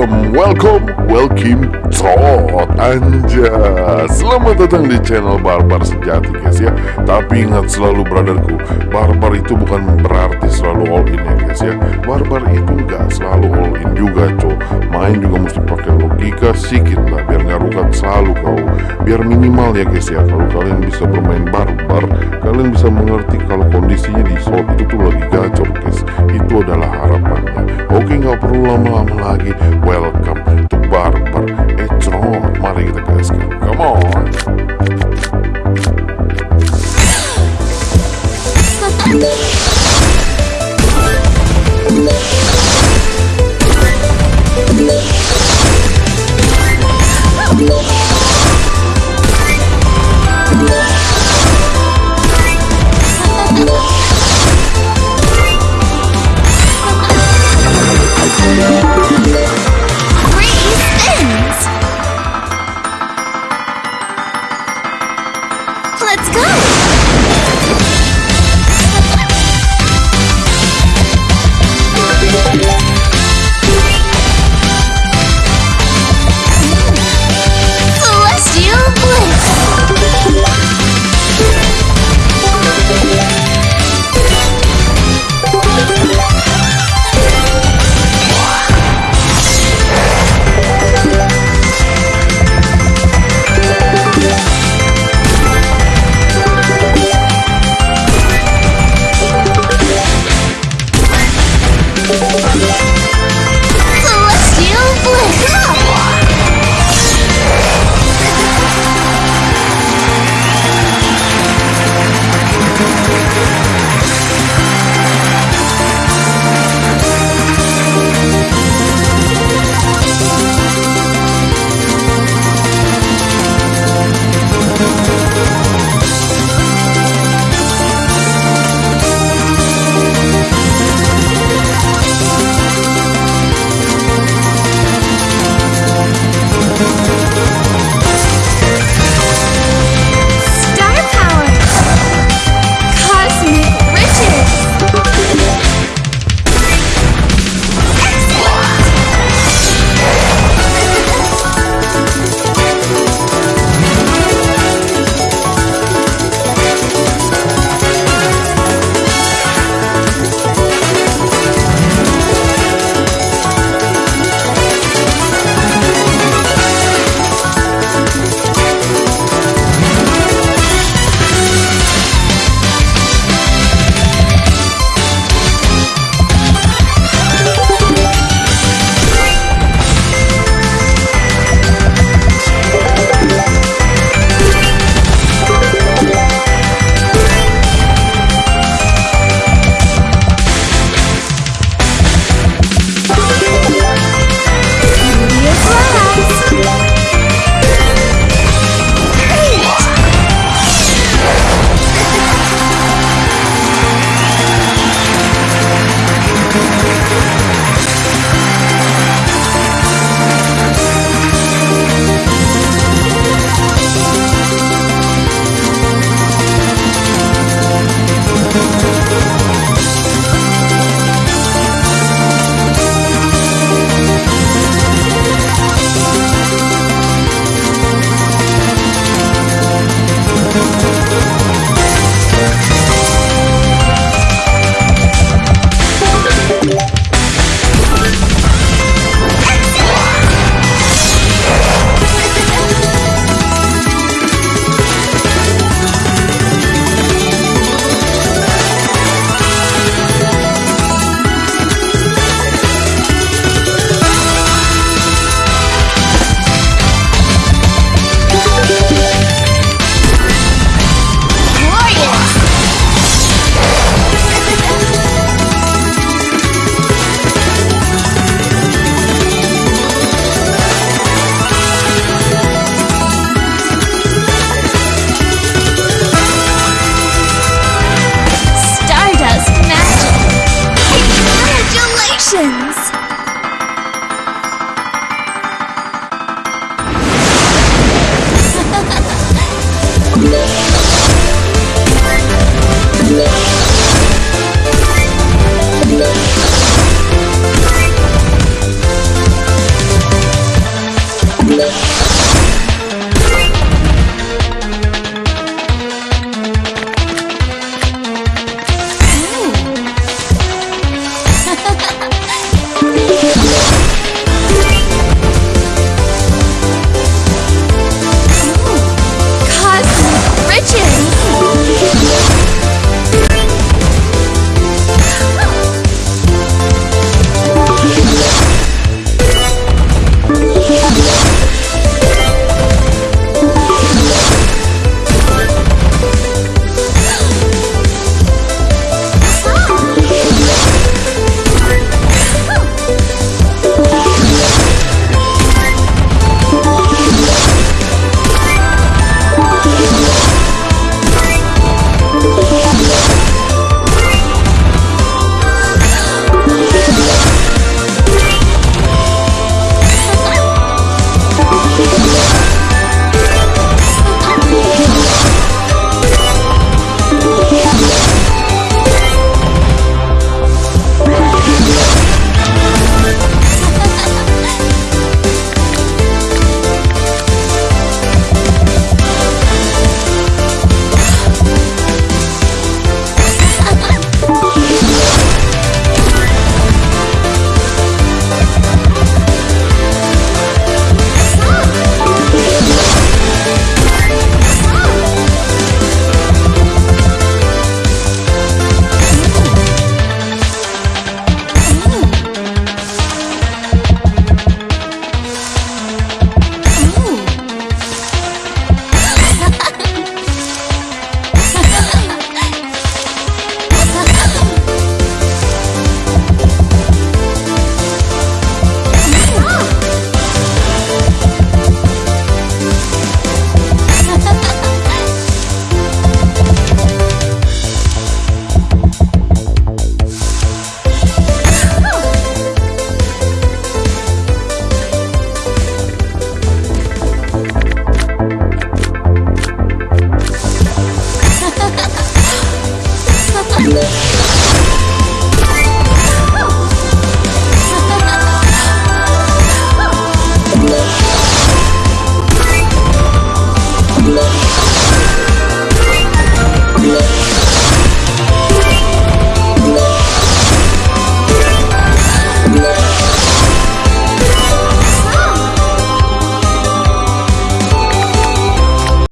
welcome, welcome, welcome, trot anja. Selamat datang di channel Barbar Sejati guys ya. Tapi ingat selalu brotherku Barbar itu bukan berarti selalu all in ya guys ya. Barbar itu gak selalu all in juga cow Main juga mesti pakai logika sedikit lah Biar biar minimal ya guys ya. Kalau kalian bisa bermain barbar kalian bisa mengerti kalau kondisinya di slot itu tuh lagi gacor guys. Itu adalah harapannya. Oke nggak perlu lama-lama lagi. Welcome to barbar. Eh mari kita Let's go! 神